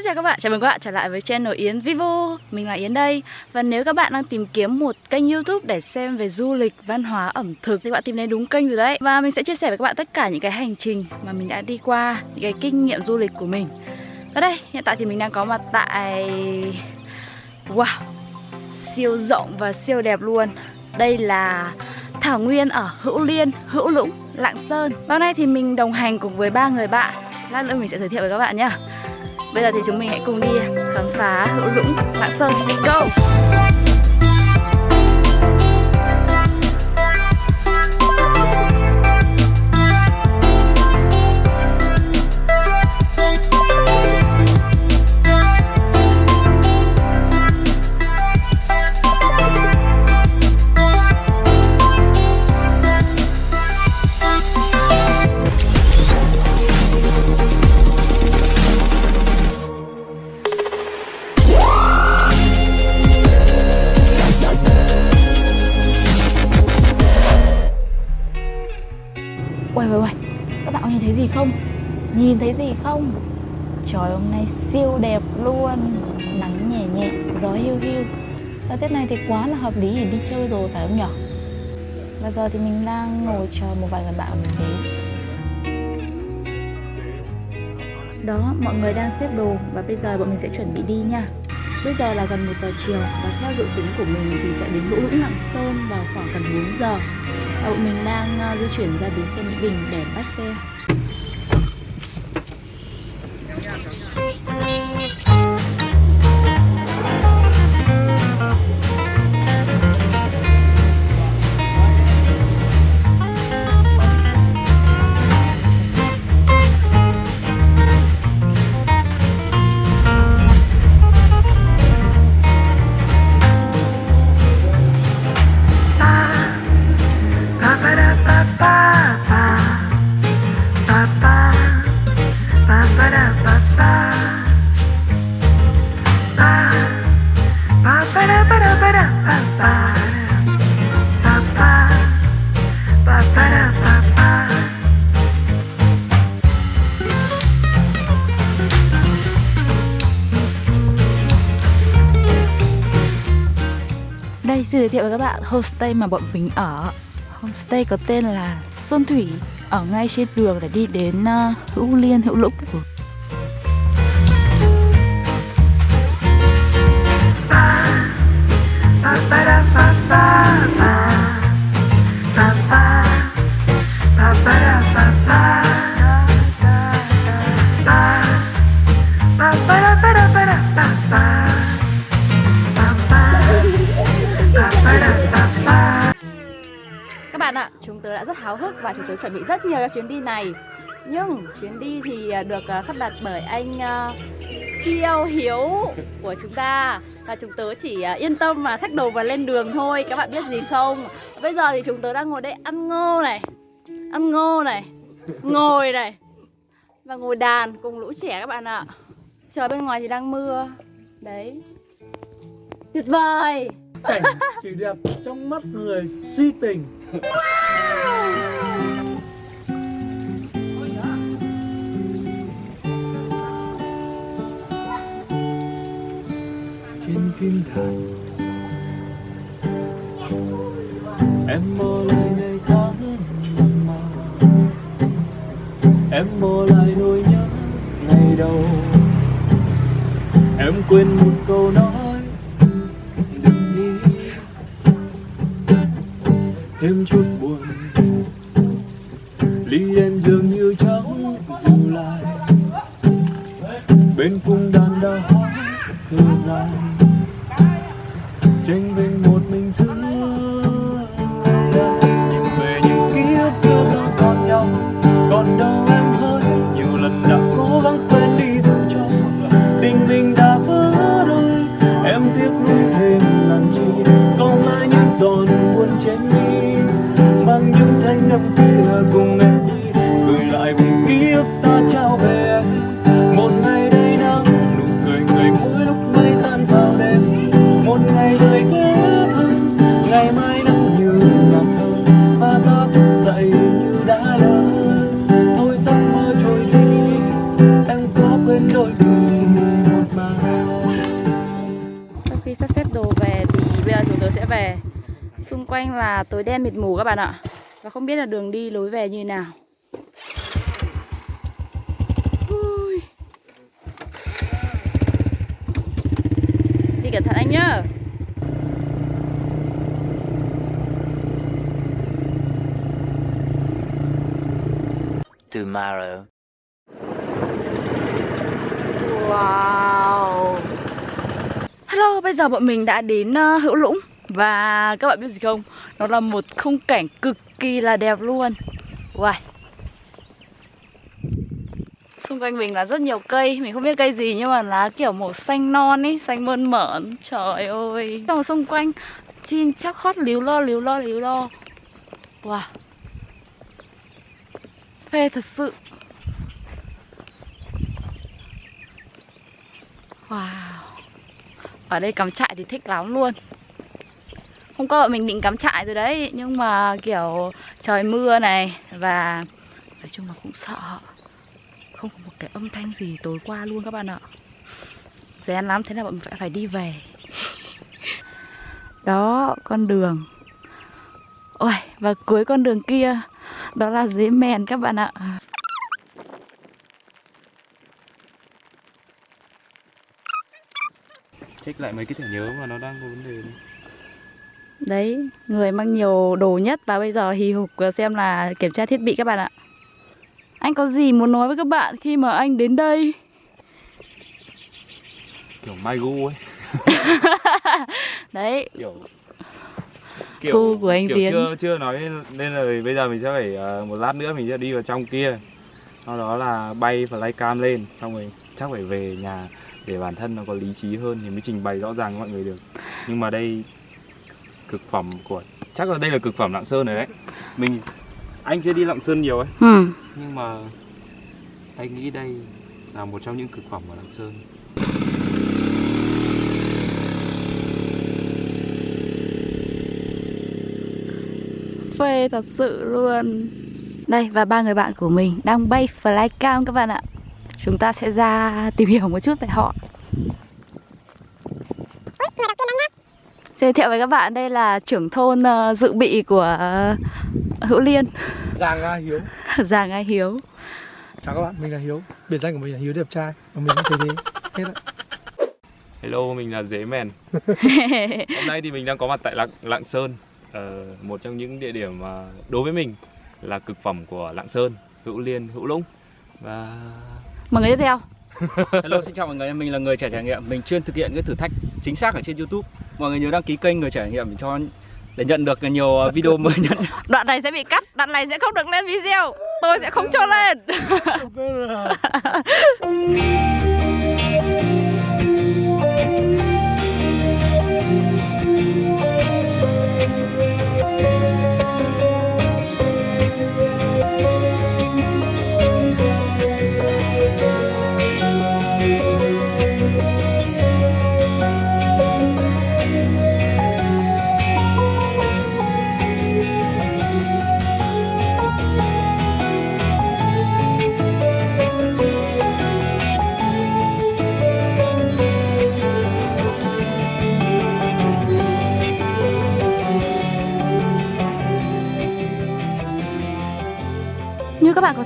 Xin chào các bạn, chào mừng các bạn trở lại với channel Yến Vivo. Mình là Yến đây. Và nếu các bạn đang tìm kiếm một kênh youtube để xem về du lịch, văn hóa, ẩm thực Thì các bạn tìm đến đúng kênh rồi đấy. Và mình sẽ chia sẻ với các bạn tất cả những cái hành trình mà mình đã đi qua Những cái kinh nghiệm du lịch của mình. Ở đây, hiện tại thì mình đang có mặt tại... Wow, siêu rộng và siêu đẹp luôn. Đây là Thảo Nguyên ở Hữu Liên, Hữu Lũng, Lạng Sơn. Và hôm nay thì mình đồng hành cùng với ba người bạn. Lát nữa mình sẽ giới thiệu với các bạn nhé Bây giờ thì chúng mình hãy cùng đi khám phá Hữu Lũng, Lạng Sơn. Let's go! Nhìn thấy gì không? Trời hôm nay siêu đẹp luôn. Nắng nhẹ nhẹ, gió hiu hiu. Thời tiết này thì quá là hợp lý để đi chơi rồi phải không nhở Và giờ thì mình đang ngồi chờ một vài người bạn của mình đến. Đó, mọi người đang xếp đồ Và bây giờ bọn mình sẽ chuẩn bị đi nha. Bây giờ là gần 1 giờ chiều và theo dự tính của mình thì sẽ đến Hữu Lũng Lạng Sơn vào khoảng gần 4 giờ. Và bọn mình đang ờ, di chuyển ra bến xe Mỹ Đình để bắt xe. Xin giới thiệu với các bạn homestay mà bọn mình ở. Homestay có tên là Sơn Thủy Ở ngay trên đường để đi đến uh, Hữu Liên, Hữu Lũng. Các chuẩn bị rất nhiều cho chuyến đi này. Nhưng chuyến đi thì à, được uh, sắp đặt bởi anh uh, CEO Hiếu của chúng ta. Và chúng tớ chỉ yên tâm mà xách đồ và lên đường thôi Các bạn biết gì không? Bây giờ thì chúng tớ đang ngồi đây ăn ngô này Ăn ngô này Ngồi này Và ngồi đàn cùng lũ trẻ các bạn ạ. Trời bên ngoài thì đang mưa. Đấy. Tuyệt vời! Cảnh chỉ đẹp trong mắt người si tình. Trên phim đàn em mơ lại ngày tháng mà. Em mơ lại nỗi nhớ ngày đầu. Em quên một câu nói tranh vinh bạn ạ. Và không biết là đường đi lối về như nào. Ui. Đi cẩn thận anh nhá. Tomorrow. Wow. Hello, bây giờ bọn mình đã đến uh, Hữu Lũng và các bạn biết gì không? Nó là một khung cảnh cực kỳ là đẹp luôn. Wow Xung quanh mình là rất nhiều cây. Mình không biết cây gì nhưng mà lá kiểu màu xanh non ấy Xanh mơn mởn. Trời ơi. Xong xung quanh, chim chắc hót líu lo líu lo líu lo. Wow Phê thật sự. Wow. Ở đây cắm trại thì thích lắm luôn. Hôm qua bọn mình định cắm trại rồi đấy Nhưng mà kiểu trời mưa này Và nói chung là cũng sợ. Không có một cái âm thanh gì tối qua luôn các bạn ạ. Rén lắm thế là bọn mình phải, phải đi về. Đó con đường. Ôi và cuối con đường kia Đó là dế mèn các bạn ạ. Check lại mấy cái thẻ nhớ mà nó đang có vấn đề này. Đấy, người mang nhiều đồ nhất và bây giờ hì hục xem là kiểm tra thiết bị các bạn ạ. Anh có gì muốn nói với các bạn khi mà anh đến đây? Kiểu mai gu ấy. Đấy, Kiểu Gu của anh kiểu Tiến. chưa chưa nói nên là bây giờ mình sẽ phải ờ, một lát nữa mình sẽ đi vào trong kia. Sau đó là bay flycam lên xong rồi chắc phải về nhà để bản thân nó có lý trí hơn thì mới trình bày rõ ràng với mọi người được. Nhưng mà đây cực phẩm của chắc là đây là cực phẩm Lạng Sơn rồi đấy. Mình anh chưa đi Lạng Sơn nhiều ấy ừ. nhưng mà anh nghĩ đây là một trong những cực phẩm của Lạng Sơn. phê thật sự luôn. Đây, và ba người bạn của mình đang bay flycam các bạn ạ. Chúng ta sẽ ra tìm hiểu một chút về họ. Giới thiệu với các bạn đây là trưởng thôn ờ, dự bị của ờ, Hữu Liên, Giang A Hiếu. Giàng Ai Hiếu. Chào các bạn, mình là Hiếu. Biệt danh của mình là Hiếu đẹp trai. Và mình cũng thấy thế Hết ạ. Hello, mình là Dế Mèn. Hôm nay thì mình đang có mặt tại Lạng, Lạng Sơn, ờ, một trong những địa điểm mà đối với mình là cực phẩm của Lạng Sơn, Hữu Liên, Hữu Lũng. Và Mọi người tiếp theo. Hello, xin chào mọi người, mình là người trẻ trải nghiệm. Mình chuyên thực hiện cái thử thách chính xác ở trên YouTube. Mọi người nhớ đăng ký kênh người trẻ trải nghiệm cho để nhận được nhiều ờ, video mới nhất. Đoạn này sẽ bị cắt, đoạn này sẽ không được lên video. Tôi sẽ không cho lên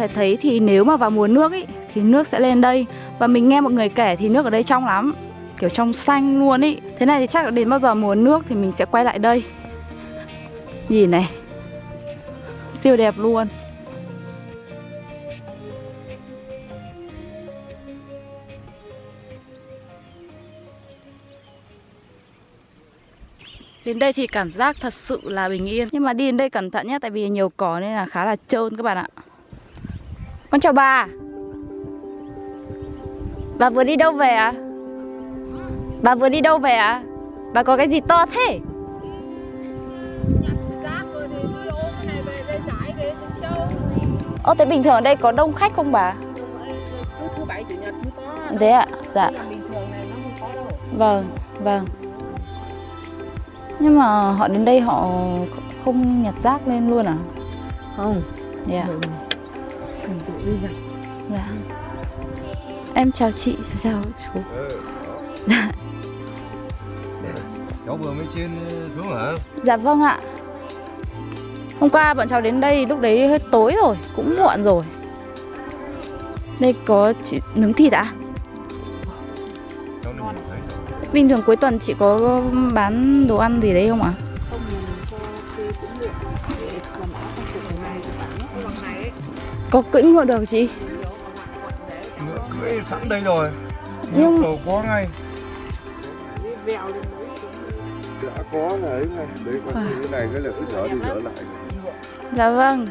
thể thấy thì nếu mà vào mùa nước ý, thì nước sẽ lên đây. Và mình nghe mọi người kể thì nước ở đây trong lắm Kiểu trong xanh luôn ý. Thế này thì chắc là đến bao giờ mùa nước thì mình sẽ quay lại đây. Nhìn này Siêu đẹp luôn. Đến đây thì cảm giác thật sự là bình yên. Nhưng mà đi đến đây cẩn thận nhé Tại vì nhiều cỏ nên là khá là trơn các bạn ạ Con chào bà Bà vừa đi đâu về à? Bà vừa đi đâu về à? Bà có cái gì to thế? Ô thế bình thường ở đây có đông khách không bà? cứ thứ bảy chủ nhật mới có Thế ạ, dạ Nhưng mà bình thường này nó không có đâu Vâng, vâng Nhưng mà họ đến đây họ không nhặt rác lên luôn à? không Dạ, mình tự đi nhặt dạ. Em chào chị, chào chú. Cháu vừa mới trên xuống hả? Dạ vâng ạ. Hôm qua bọn cháu đến đây lúc đấy hơi tối rồi Cũng muộn rồi. Đây có chị nướng thịt ạ. Rồi. Bình thường cuối tuần chị có bán đồ ăn gì đấy không ạ? Có cưỡi ngựa được chị? Ngựa cưỡi sẵn đây rồi. Nhưng- cầu có ngay. Đã có là ấy ngay. Đấy có À. cái này cái là cứ dở đi dở lại. Dạ vâng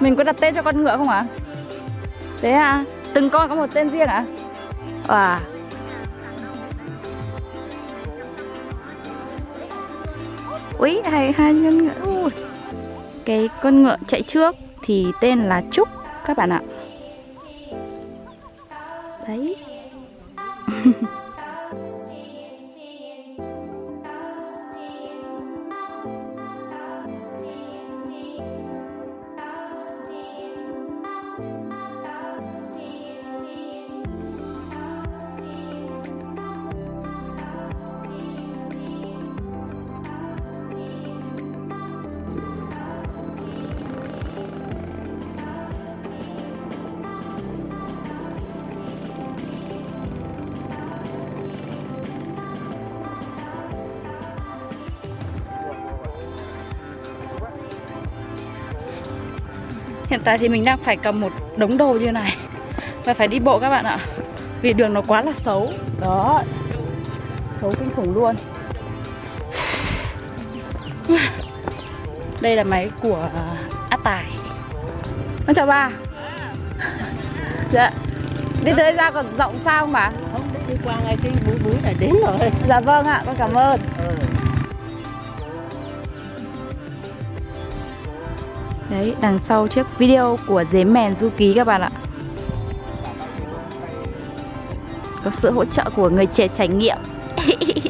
Mình có đặt tên cho con ngựa không ạ? Thế à? Từng con có một tên riêng ạ? À? Ờ. Úi, hai, hai con ngựa. Ui. Cái con ngựa chạy trước thì tên là Trúc các bạn ạ. Hiện tại thì mình đang phải cầm một đống đồ như này. Và phải đi bộ các bạn ạ. Vì đường nó quá là xấu. Đó. Xấu kinh khủng luôn. Đây là máy của Á Tài. Con chào bà. Dạ. Đi tới ra còn rộng sao không bà? không đi qua ngay cái búi búi này đến rồi. Dạ vâng ạ, con cảm ơn Đấy, đằng sau chiếc video của dế mèn du ký các bạn ạ. Có sự hỗ trợ của người trẻ trải nghiệm.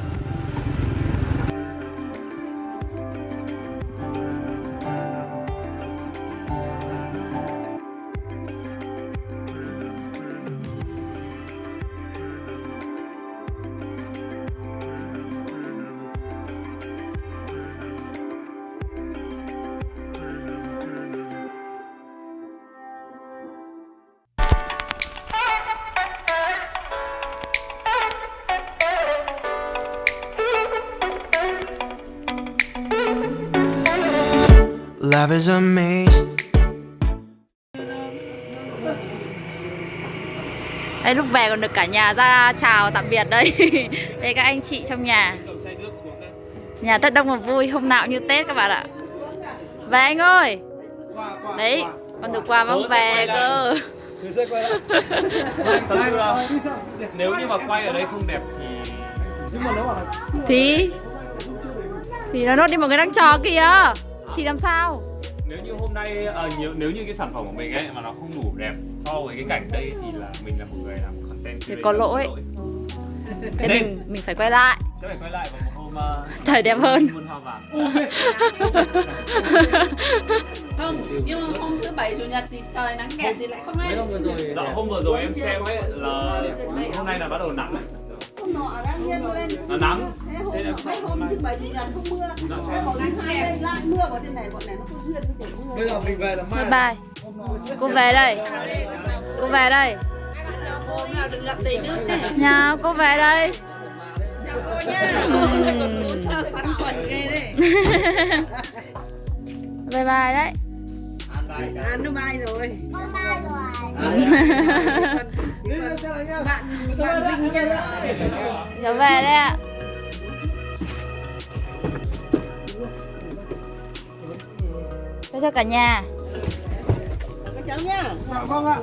Love is a maze. Đây lúc về còn được cả nhà ra chào tạm biệt đây. Đây các anh chị trong nhà. Nhà Tết đông và vui, hôm nào như Tết các bạn ạ. Về anh ơi. Đấy, con được quà mang về cơ. Thật sự là nếu như mà quay ở đây không đẹp thì Thì Thì nó nốt đi mọi người đang trò kìa Thì làm sao? Nếu như hôm nay ờ, nhiều, nếu như cái sản phẩm của mình ấy mà nó không đủ đẹp so với cái cảnh đây thì là mình là một người làm content Thì có lỗi. Thế mình mình phải quay lại. Sẽ phải quay lại vào một hôm ờ, Thời đẹp hơn. Muôn hoa vàng. Không nhưng mà hôm thứ bảy chủ nhật thì trời nắng đẹp thì lại không lên. Dạ hôm vừa rồi em xem ấy là hôm nay là bắt đầu nắng ấy. Hôm nọ đang nhiên lên. Nó nắng. Thế hôm mấy hôm thứ bảy chủ nhật không mưa. Thế hôm thứ hai đây lại mưa vào trên này bọn này nó không duyên với trời mưa. Bây giờ mình về là mai Bye bye. Cô về đây. Cô về đây. Nhà cô về đây. Chào cô nha. Sẵn quần ghê đấy. Bye bye đấy. Ăn nó mai rồi. Đi lên xe này nha bạn bạn đấy, nhân Cháu về. Đây ạ. Chào cho cả nhà. Các cháu Dạ vâng ạ.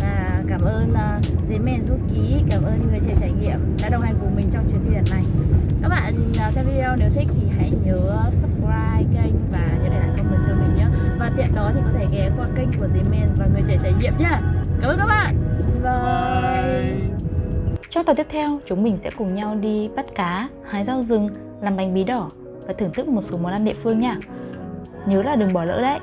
Và cảm ơn uh, Dế Mền Du Ký, cảm ơn người trẻ trải nghiệm đã đồng hành cùng mình trong chuyến đi lần này. Các bạn uh, xem video nếu thích thì hãy nhớ subscribe kênh và nhớ để lại comment cho mình nhé. Và tiện đó thì có thể ghé qua kênh của Dế Mền và người trẻ trải nghiệm nhé. Cảm ơn các bạn. Bye. Trong tập tiếp theo, chúng mình sẽ cùng nhau đi bắt cá, hái rau rừng, làm bánh bí đỏ và thưởng thức một số món ăn địa phương nha. nhớ là đừng bỏ lỡ đấy